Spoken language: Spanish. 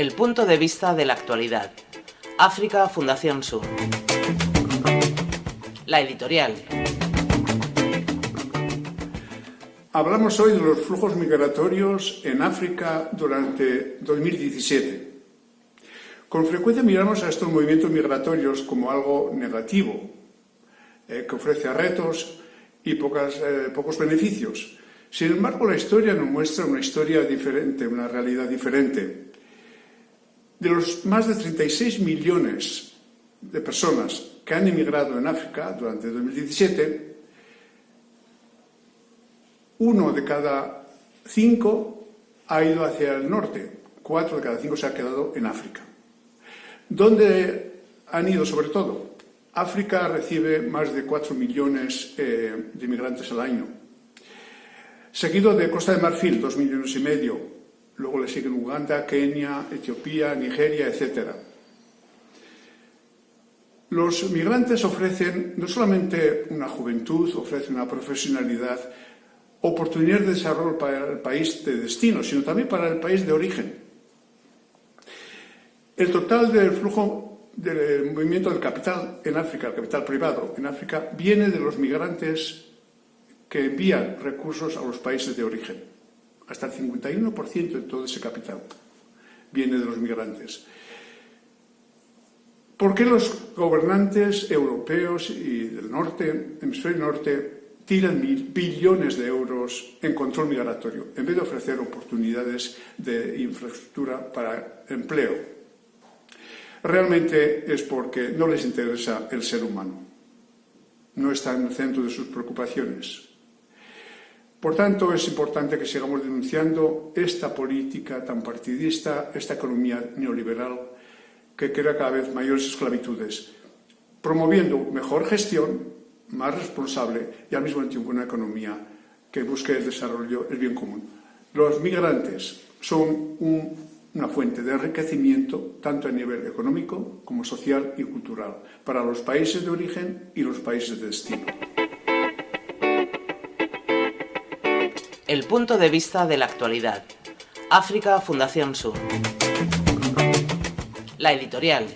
El punto de vista de la actualidad. África Fundación Sur. La editorial. Hablamos hoy de los flujos migratorios en África durante 2017. Con frecuencia miramos a estos movimientos migratorios como algo negativo, eh, que ofrece retos y eh, pocos beneficios. Sin embargo, la historia nos muestra una historia diferente, una realidad diferente. De los más de 36 millones de personas que han emigrado en África durante 2017, uno de cada cinco ha ido hacia el norte, cuatro de cada cinco se ha quedado en África. ¿Dónde han ido sobre todo? África recibe más de 4 millones eh, de inmigrantes al año, seguido de Costa de Marfil, 2 millones y medio, luego le siguen Uganda, Kenia, Etiopía, Nigeria, etc. Los migrantes ofrecen no solamente una juventud, ofrecen una profesionalidad, oportunidades de desarrollo para el país de destino, sino también para el país de origen. El total del flujo del movimiento del capital en África, el capital privado en África, viene de los migrantes que envían recursos a los países de origen. Hasta el 51% de todo ese capital viene de los migrantes. ¿Por qué los gobernantes europeos y del norte, hemisferio norte, tiran billones de euros en control migratorio, en vez de ofrecer oportunidades de infraestructura para empleo. Realmente es porque no les interesa el ser humano. No está en el centro de sus preocupaciones. Por tanto, es importante que sigamos denunciando esta política tan partidista, esta economía neoliberal que crea cada vez mayores esclavitudes, promoviendo mejor gestión, más responsable y al mismo tiempo una economía que busque el desarrollo, el bien común. Los migrantes son una fuente de enriquecimiento tanto a nivel económico como social y cultural para los países de origen y los países de destino. El punto de vista de la actualidad. África Fundación Sur. La editorial.